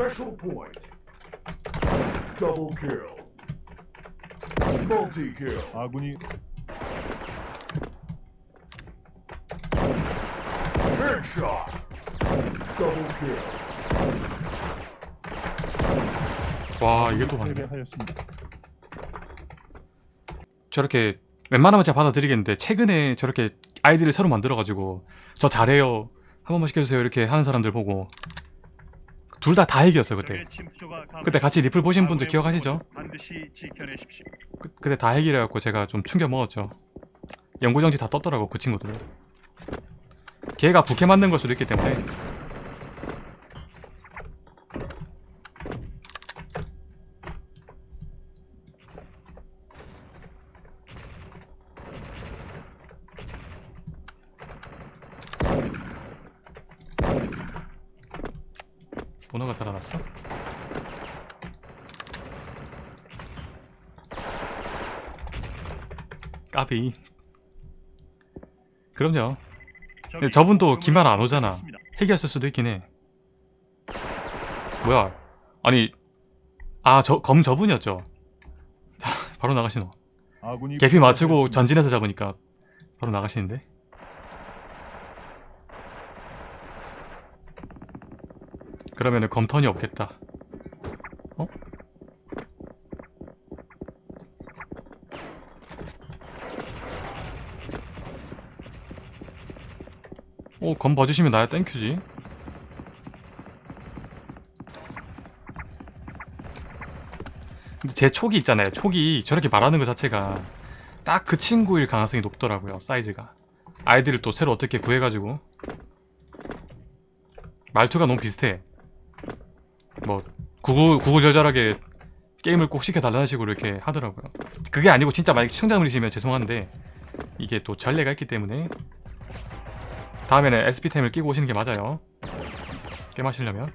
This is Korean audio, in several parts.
Special point. Double kill. Multi kill. 아군이 Headshot. Double kill. 와 이게 또 맞네. 저렇게 웬만하면 제가 받아들이겠는데 최근에 저렇게 아이디를 새로 만들어가지고 저 잘해요 한 번만 시켜주세요 이렇게 하는 사람들 보고 둘 다 다 핵이었어요 그때. 그때. 같이 리플 보신 분들 기억하시죠? 그, 그때 다 핵이래갖고 제가 좀 충격 먹었죠. 연구정지 다 떴더라고 그 친구들. 걔가 부캐 만든 걸 수도 있기 때문에 살아났어? 까비. 그럼요. 근데 저분도 기말 안 오잖아. 핵이었을 수도 있긴 해. 뭐야? 아니 아 저 검 저분이었죠. 바로 나가시노. 개피 맞추고. 전진해서 잡으니까 바로 나가시는데 그러면은 검턴이 없겠다. 어? 오, 검 봐주시면 나야. 땡큐지. 근데 제 촉이 있잖아요. 촉이 저렇게 말하는 것 자체가 딱 그 친구일 가능성이 높더라고요 사이즈가. 아이디를 또 새로 어떻게 구해가지고. 말투가 너무 비슷해 뭐 구구, 구구절절하게 게임을 꼭 시켜달라는 식으로 이렇게 하더라고요 그게 아니고 진짜 만약 시청자분이시면 죄송한데 이게 또 전례가 있기 때문에 다음에는 SP템을 끼고 오시는 게 맞아요 게임 하시려면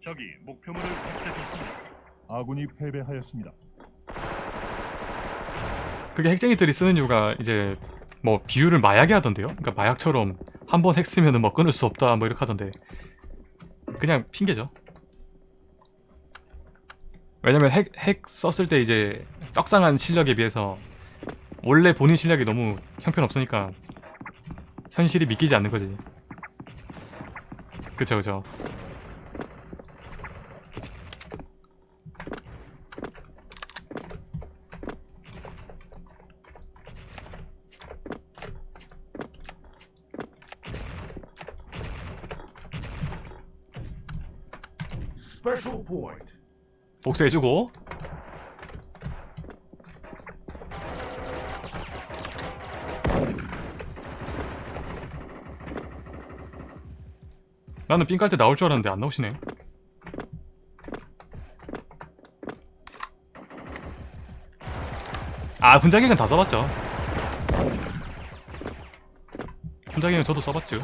적이 목표물을 획득했습니다. 아군이 패배하였습니다. 그게 핵쟁이들이 쓰는 이유가 이제 뭐 비유를 마약에 하던데요? 그러니까 마약처럼 한 번 핵 쓰면은 뭐 끊을 수 없다 뭐 이렇게 하던데 그냥 핑계죠. 왜냐면 핵, 핵 썼을 때 이제 떡상한 실력에 비해서 원래 본인 실력이 너무 형편없으니까 현실이 믿기지 않는 거지. 그쵸 그쵸 복수해주고. 나는 삥 깔 때 나올 줄 알았는데 안 나오시네. 아 분자기는 다 써봤죠. 분자기는 저도 써봤죠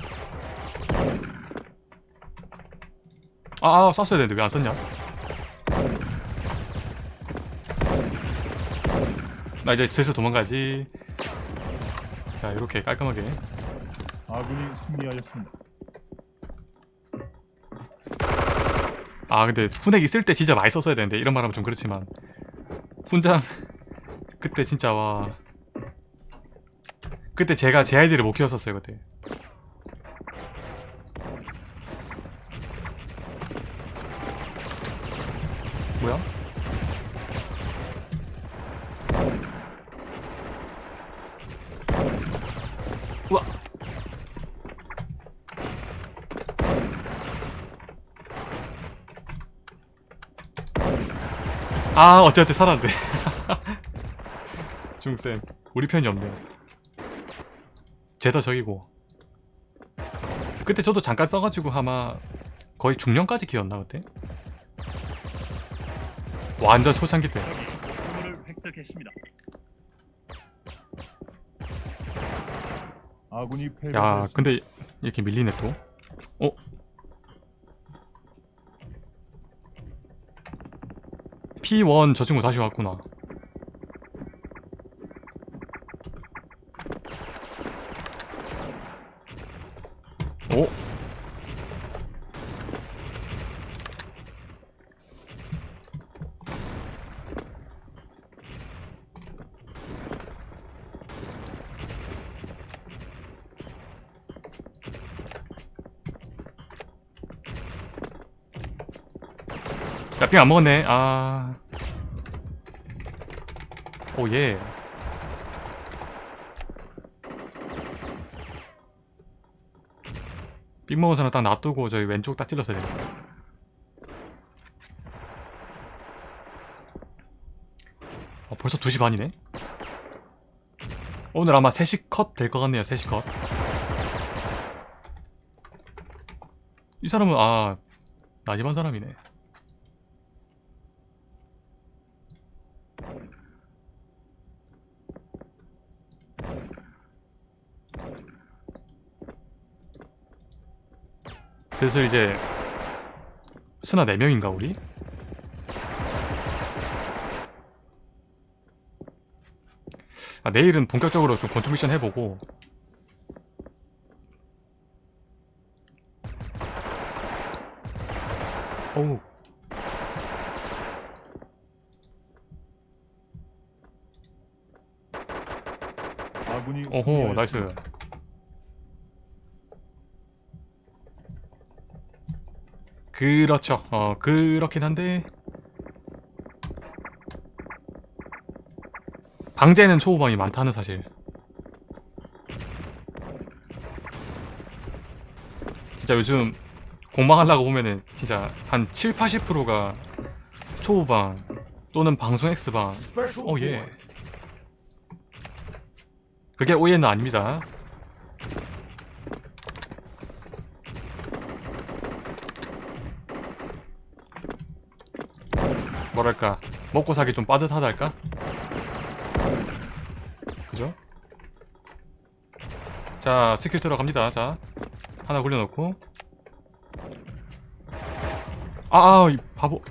아, 아 썼어야 되는데 왜 안 썼냐? 나 이제 슬슬 도망가지. 자 이렇게 깔끔하게. 아군이 승리하였습니다. 아 근데 훈액 있을 때 진짜 많이 썼어야 되는데 이런 말 하면 좀 그렇지만. 훈장 그때 진짜 와. 그때 제가 제 아이디를 못 키웠었어요 그때 아 어찌어찌 살았네 중쌤 우리 편이 없네 쟤다 적이고 그때 저도 잠깐 써가지고 아마 거의 중년까지 키웠나 그때? 완전 초창기 때 야. 근데 이렇게 밀리네 또 어? P1 저 친구 다시 왔구나 오? 야, 삥안 먹었네. 아. 오, 예. 삥 먹은 사람 딱 놔두고 저희 왼쪽 딱 찔렀어야 됩니다. 어, 벌써 2시 반이네? 오늘 아마 3시 컷 될 것 같네요, 3시 컷. 이 사람은, 아, 나이반 사람이네. 슬슬 이제 스나 4명인가 우리? 아, 내일은 본격적으로 좀 권총 미션 해보고 어우 아군이 오호. 나이스 그렇죠 어 그렇긴 한데 방제는 초보방이 많다는 사실 진짜 요즘 공방하려고 보면은 진짜 한 7, 80%가 초보방 또는 방송 X방 어, 예. point. 그게 오해는 아닙니다. 뭐랄까 먹고 사기 좀 빠듯하달까? 그죠? 자 스킬 들어갑니다. 자 하나 굴려놓고 아아 이 바보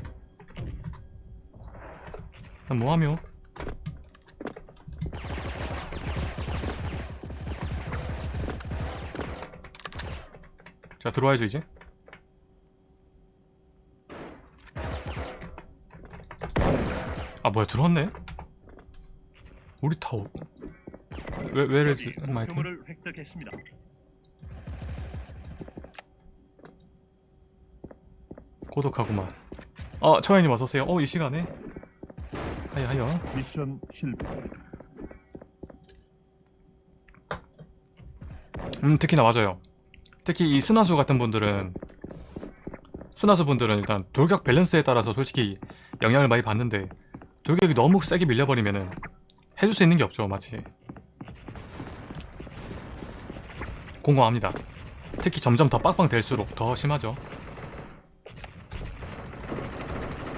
난 뭐하며? 자 들어와야죠 이제 뭐야 들어왔네? 우리 타워 왜 왜래지? 적이 마이크 목표물을 획득했습니다. 고독하구만. 어 초야님 어서오세요. 어이 시간에? 하여 하여. 미션 실패. 음 특히나 맞아요. 특히 이 스나수 같은 분들은 스나수 분들은 일단 돌격 밸런스에 따라서 솔직히 영향을 많이 받는데 돌격이 너무 세게 밀려버리면은 해줄 수 있는 게 없죠 마치. 공감합니다. 특히 점점 더 빡빡 될수록 더 심하죠.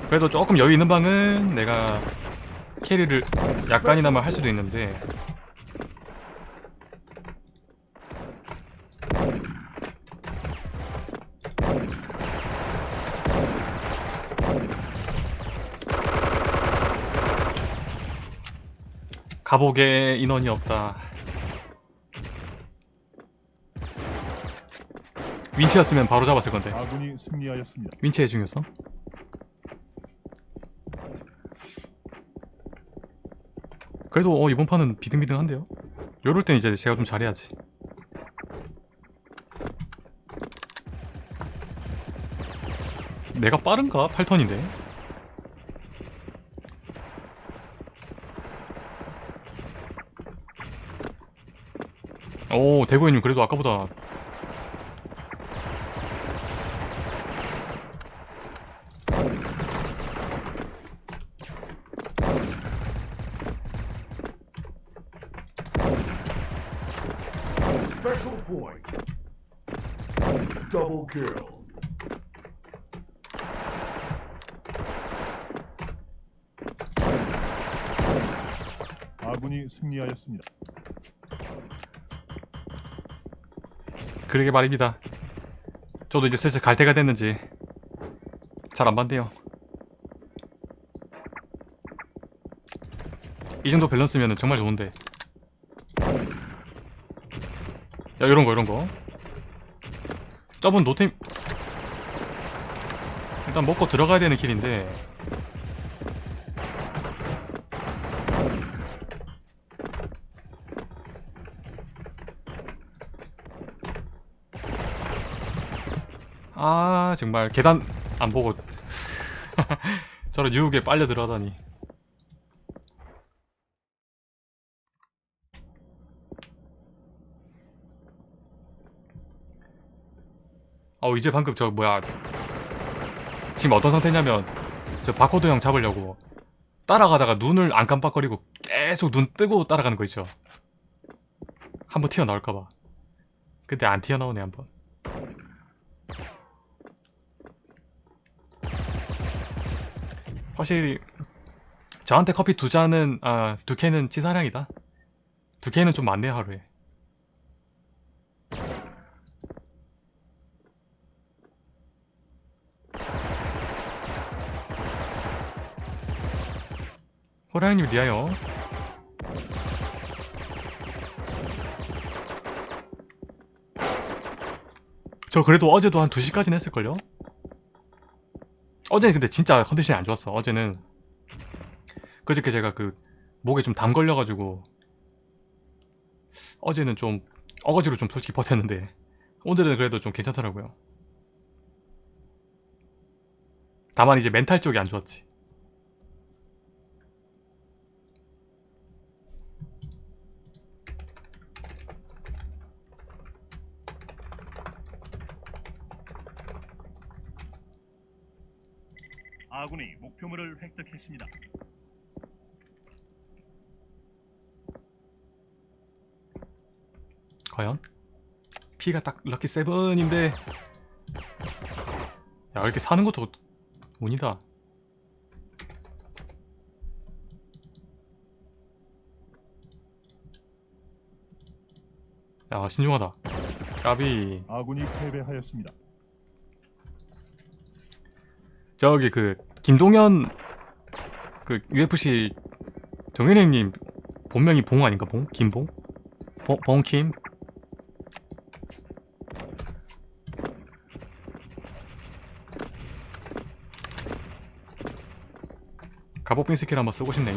그래도 조금 여유 있는 방은 내가 캐리를 약간이나마 할 수도 있는데 감옥에 인원이 없다. 윈치였으면 바로 잡았을 건데. 아군이 승리하였습니다. 윈치의 중요성? 그래도 어, 이번 판은 비등비등한데요? 요럴 땐 이제 제가 좀 잘해야지. 내가 빠른가? 8턴인데. 오 대구님 그래도 아까보다. 아군이 승리하였습니다. 그러게 말입니다. 저도 이제 슬슬 갈 때가 됐는지 잘안 받네요. 이 정도 밸런스면 정말 좋은데. 야 이런 거 이런 거. 저분 노템 일단 먹고 들어가야 되는 길인데 아 정말 계단 안 보고 저런 유혹에 빨려 들어가다니. 어 이제 방금 저 뭐야. 지금 어떤 상태냐면 저 바코드 형 잡으려고 따라가다가 눈을 안 깜빡거리고 계속 눈 뜨고 따라가는 거 있죠. 한번 튀어나올까봐. 근데 안 튀어나오네 한번 확실히 저한테 커피 두 잔은 아 두 캔은 치사량이다. 두 캔은 좀 많네 하루에. 호랑이님 리하여 저 그래도 어제도 한 2시까지는 했을걸요? 어제는 근데 진짜 컨디션이 안 좋았어. 어제는. 그저께 제가 그 목에 좀 담 걸려가지고 어제는 좀 어거지로 좀 솔직히 버텼는데 오늘은 그래도 좀 괜찮더라고요. 다만 이제 멘탈 쪽이 안 좋았지 아군이 목표물을 획득했습니다. 과연? 피가 딱 럭키 세븐인데 야 이렇게 사는 것도 운이다 야 신중하다 까비 아군이 패배하였습니다. 저기 그 김동현 그 UFC 동현 형님 본명이 봉 아닌가 봉? 김봉? 봉, 봉킴? 갑옷빈 스킬 한번 쓰고 싶네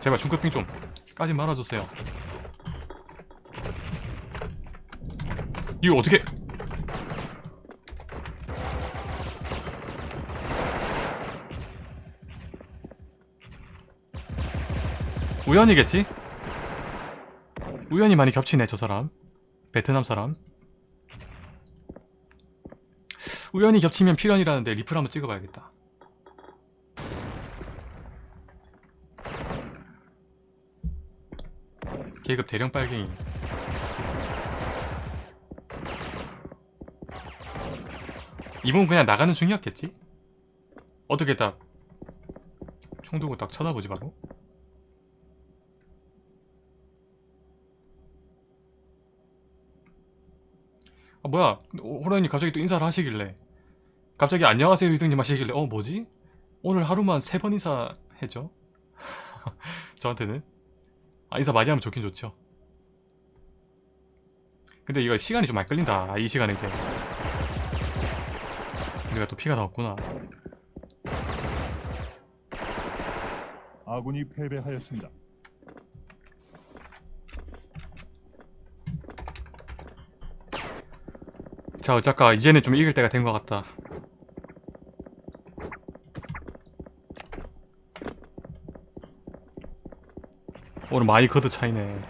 제발 중급빙 좀 까지 말아주세요 이거 어떻게? 우연이겠지? 우연히 많이 겹치네 저 사람. 베트남 사람. 우연히 겹치면 필연이라는데 리플 한번 찍어봐야겠다. 계급 대령 빨갱이 이분 그냥 나가는 중이었겠지? 어떻게 딱 총두고 딱 쳐다보지 바로? 아 뭐야. 호랑이 갑자기 또 인사를 하시길래. 갑자기 안녕하세요 유등님 하시길래. 어 뭐지? 오늘 하루만 세 번 인사해줘 저한테는. 아 인사 많이 하면 좋긴 좋죠. 근데 이거 시간이 좀 많이 끌린다 아, 이 시간에 이제 우리가 또 피가 다 없구나. 아군이 패배하였습니다. 자 어쩔까 이제는 좀 이길 때가 된 것 같다. 오늘 많이 거드 차이네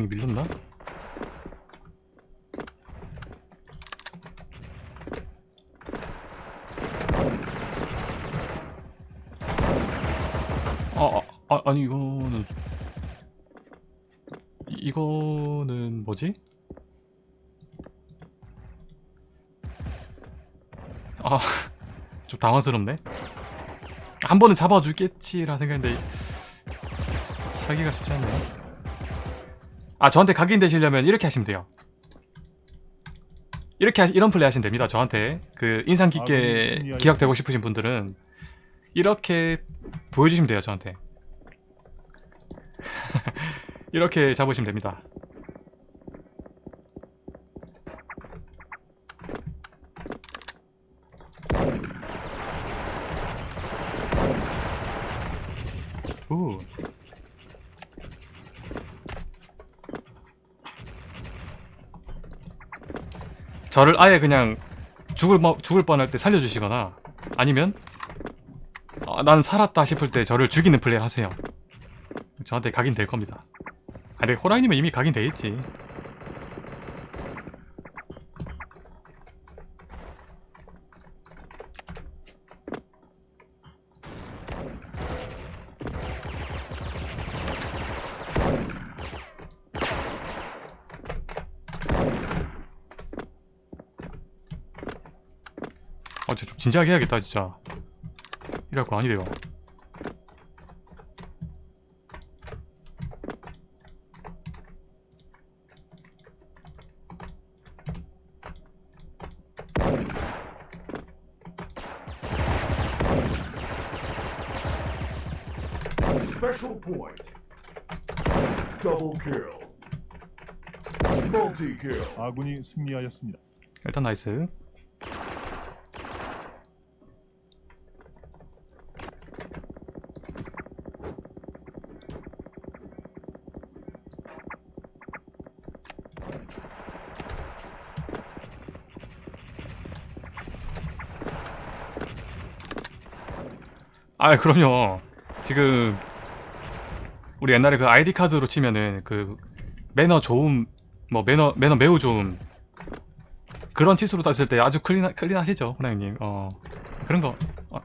중이 밀렸나? 아, 아, 아 아니 이거는 이- 이거는 뭐지? 아, 좀 당황스럽네. 한 번은 잡아주겠지라 생각했는데 사기가 쉽지 않네. 아 저한테 각인 되시려면 이렇게 하시면 돼요. 이렇게 하, 이런 플레이 하시면 됩니다 저한테. 그 인상 아, 깊게 기억되고 싶으신 분들은 이렇게 보여주시면 돼요 저한테. 이렇게 잡으시면 됩니다. 오. 저를 아예 그냥 죽을 뭐- 죽을 뻔할 때 살려주시거나 아니면 아, 난 살았다 싶을 때 저를 죽이는 플레이를 하세요. 저한테 각인 될 겁니다. 아, 근데 호라이님은 이미 각인 돼 있지. 진지하게 해야겠다, 진짜. 이럴 거 아니래요. Special point. Double kill. Multi kill. 아군이 승리하였습니다. 일단 나이스. 아, 그럼요. 지금 우리 옛날에 그 아이디 카드로 치면은 그 매너 좋음, 뭐 매너 매너 매우 좋음 그런 치수로 땄을 때 아주 클린 클린하시죠, 호랑이님. 어 그런 거. 어.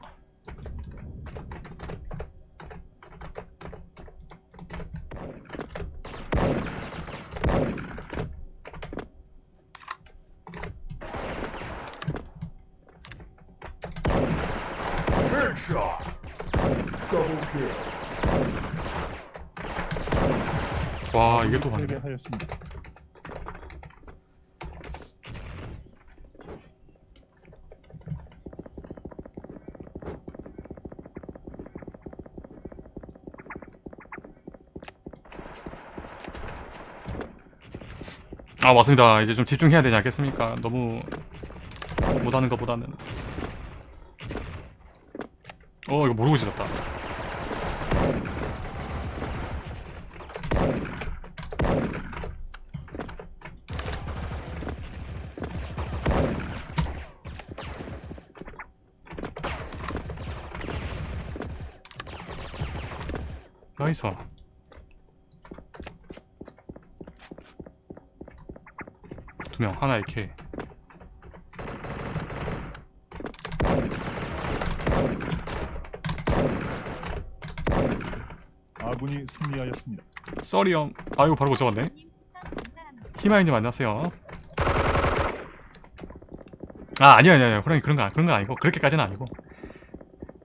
Headshot. Double kill. 와 이게 또 가네. 패배하였습니다. 아 맞습니다. 이제 좀 집중해야 되지 않겠습니까? 너무 못하는 것보다는. 어 이거 모르고 지었다. Nice. 두명 하나 이렇게. 아군이 승리하였습니다. 썰이 형. 아이고 바로 못 잡았네. 희마이님 안녕하세요. 아 아니요 아니요 아니요. 호랑이 그런 거 그런 거 아니고 그렇게까지는 아니고.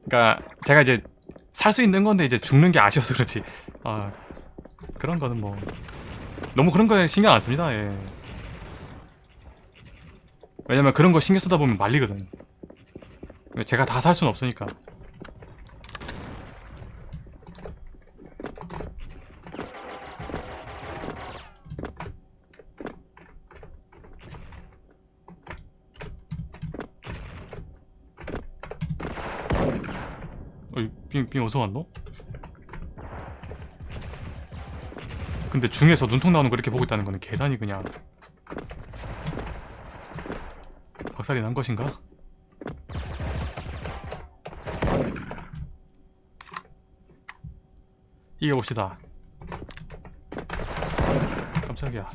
그러니까 제가 이제 살 수 있는 건데 이제 죽는 게 아쉬워서 그렇지. 아 그런 거는 뭐 너무 그런 거에 신경 안 씁니다. 예. 왜냐면 그런 거 신경 쓰다 보면 말리거든 제가 다 살 수는 없으니까 어이 빙, 빙 어디서 왔노? 근데 중에서 눈통 나오는 거 이렇게 보고 있다는 거는 계산이 그냥 박살이 난 것인가? 이겨봅시다 깜짝이야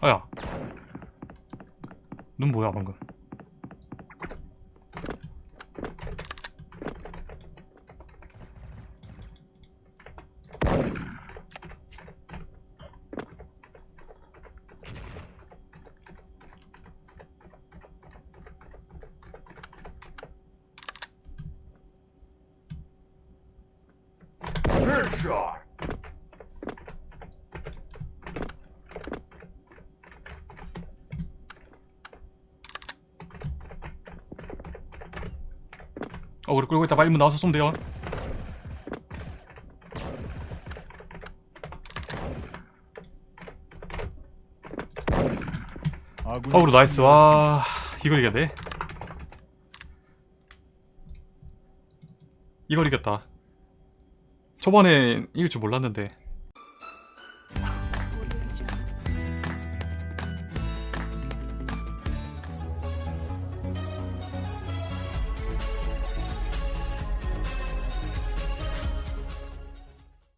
아야. 눈 뭐야 방금 Headshot. 어 우리 끌고 있다. 빨리 문 나와서 쏘면 돼요. 어우로 나이스. 와 이걸 이겼네 이걸 이겼다. 초반에 이길 줄 몰랐는데